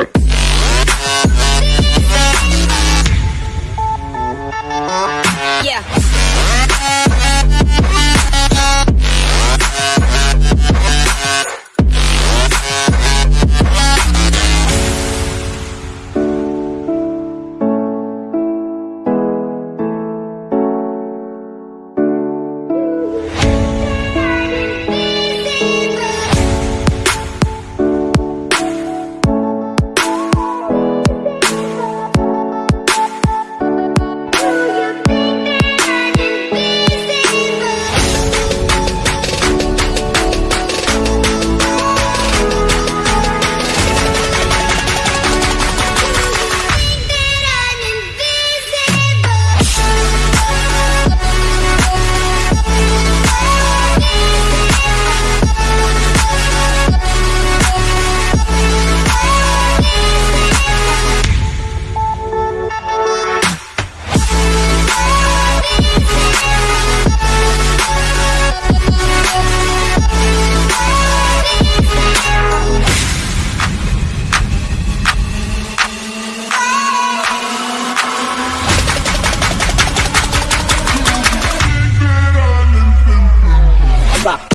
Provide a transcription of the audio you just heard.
later.